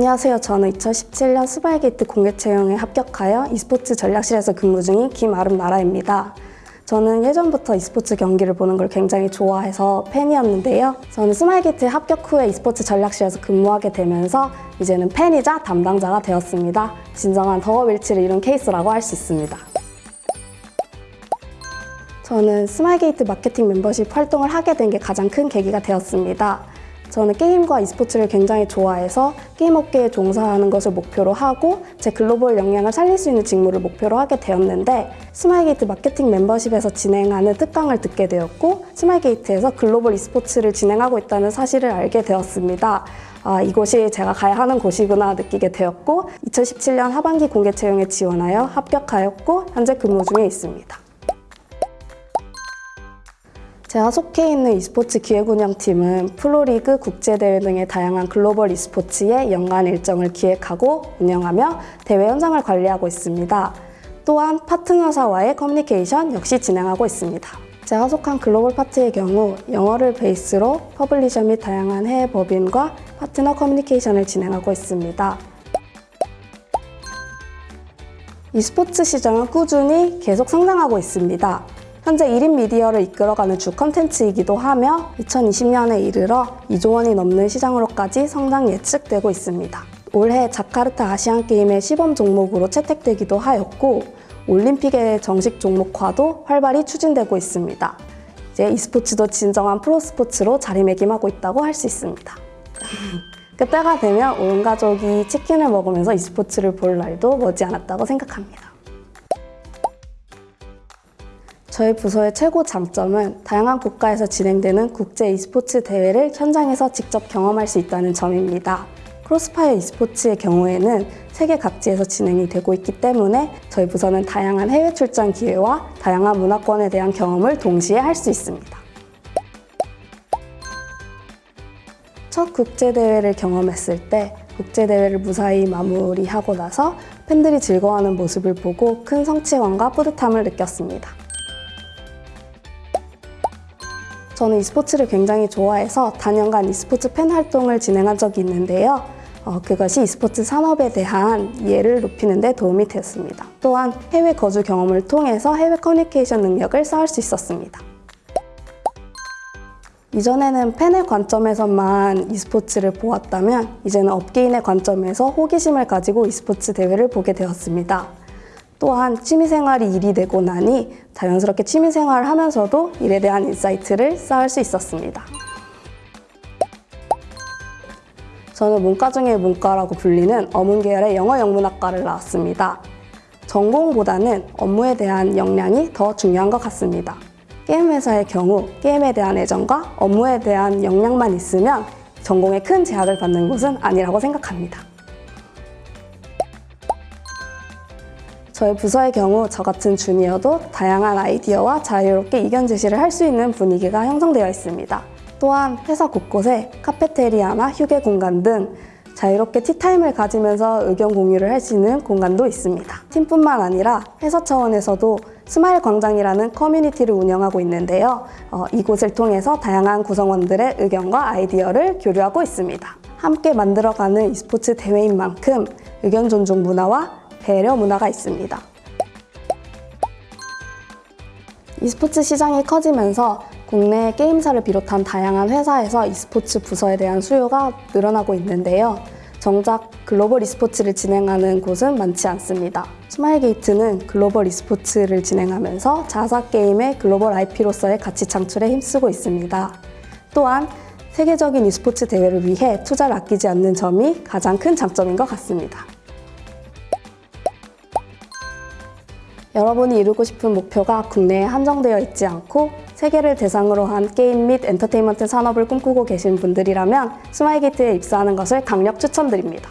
안녕하세요. 저는 2017년 스마일게이트 공개 채용에 합격하여 e스포츠 전략실에서 근무 중인 김아름 나라입니다. 저는 예전부터 e스포츠 경기를 보는 걸 굉장히 좋아해서 팬이었는데요. 저는 스마일게이트 합격 후에 e스포츠 전략실에서 근무하게 되면서 이제는 팬이자 담당자가 되었습니다. 진정한 덕업일치를 이룬 케이스라고 할 수 있습니다. 저는 스마일게이트 마케팅 멤버십 활동을 하게 된 게 가장 큰 계기가 되었습니다. 저는 게임과 e스포츠를 굉장히 좋아해서 게임 업계에 종사하는 것을 목표로 하고 제 글로벌 역량을 살릴 수 있는 직무를 목표로 하게 되었는데 스마일게이트 마케팅 멤버십에서 진행하는 특강을 듣게 되었고 스마일게이트에서 글로벌 e스포츠를 진행하고 있다는 사실을 알게 되었습니다. 아, 이곳이 제가 가야 하는 곳이구나 느끼게 되었고 2017년 하반기 공개 채용에 지원하여 합격하였고 현재 근무 중에 있습니다. 제가 속해 있는 e스포츠 기획 운영팀은 프로리그, 국제대회 등의 다양한 글로벌 e스포츠의 연간 일정을 기획하고 운영하며 대회 현장을 관리하고 있습니다. 또한 파트너사와의 커뮤니케이션 역시 진행하고 있습니다. 제가 속한 글로벌 파트의 경우 영어를 베이스로 publisher 및 다양한 해외 법인과 파트너 커뮤니케이션을 진행하고 있습니다. e스포츠 시장은 꾸준히 계속 성장하고 있습니다. 현재 1인 미디어를 이끌어가는 주 컨텐츠이기도 하며 2020년에 이르러 2조 원이 넘는 시장으로까지 성장 예측되고 있습니다. 올해 자카르타 아시안게임의 시범 종목으로 채택되기도 하였고 올림픽의 정식 종목화도 활발히 추진되고 있습니다. 이제 e스포츠도 진정한 프로스포츠로 자리매김하고 있다고 할 수 있습니다. 그때가 되면 온 가족이 치킨을 먹으면서 e스포츠를 볼 날도 머지않았다고 생각합니다. 저희 부서의 최고 장점은 다양한 국가에서 진행되는 국제 e스포츠 대회를 현장에서 직접 경험할 수 있다는 점입니다. 크로스파이어 e스포츠의 경우에는 세계 각지에서 진행이 되고 있기 때문에 저희 부서는 다양한 해외 출장 기회와 다양한 문화권에 대한 경험을 동시에 할 수 있습니다. 첫 국제대회를 경험했을 때 국제대회를 무사히 마무리하고 나서 팬들이 즐거워하는 모습을 보고 큰 성취감과 뿌듯함을 느꼈습니다. 저는 e스포츠를 굉장히 좋아해서 다년간 e스포츠 팬 활동을 진행한 적이 있는데요. 어, 그것이 e스포츠 산업에 대한 이해를 높이는 데 도움이 되었습니다. 또한 해외 거주 경험을 통해서 해외 커뮤니케이션 능력을 쌓을 수 있었습니다. 이전에는 팬의 관점에서만 e스포츠를 보았다면 이제는 업계인의 관점에서 호기심을 가지고 e스포츠 대회를 보게 되었습니다. 또한 취미생활이 일이 되고 나니 자연스럽게 취미생활을 하면서도 일에 대한 insight를 쌓을 수 있었습니다. 저는 문과 중의 문과라고 불리는 어문 계열의 영어 영문학과를 나왔습니다. 전공보다는 업무에 대한 역량이 더 중요한 것 같습니다. 게임 회사의 경우 게임에 대한 애정과 업무에 대한 역량만 있으면 전공에 큰 제약을 받는 곳은 아니라고 생각합니다. 저희 부서의 경우 저 같은 주니어도 다양한 아이디어와 자유롭게 의견 제시를 할 수 있는 분위기가 형성되어 있습니다. 또한 회사 곳곳에 카페테리아나 휴게 공간 등 자유롭게 티타임을 가지면서 의견 공유를 할 수 있는 공간도 있습니다. 팀뿐만 아니라 회사 차원에서도 스마일 광장이라는 커뮤니티를 운영하고 있는데요. 어, 이곳을 통해서 다양한 구성원들의 의견과 아이디어를 교류하고 있습니다. 함께 만들어가는 e스포츠 대회인 만큼 의견 존중 문화와 배려 문화가 있습니다. e스포츠 시장이 커지면서 국내 게임사를 비롯한 다양한 회사에서 e스포츠 부서에 대한 수요가 늘어나고 있는데요. 정작 글로벌 e스포츠를 진행하는 곳은 많지 않습니다. 스마일게이트는 글로벌 e스포츠를 진행하면서 자사 게임의 글로벌 IP로서의 가치 창출에 힘쓰고 있습니다. 또한 세계적인 e스포츠 대회를 위해 투자를 아끼지 않는 점이 가장 큰 장점인 것 같습니다. 여러분이 이루고 싶은 목표가 국내에 한정되어 있지 않고 세계를 대상으로 한 게임 및 엔터테인먼트 산업을 꿈꾸고 계신 분들이라면 스마일게이트에 입사하는 것을 강력 추천드립니다.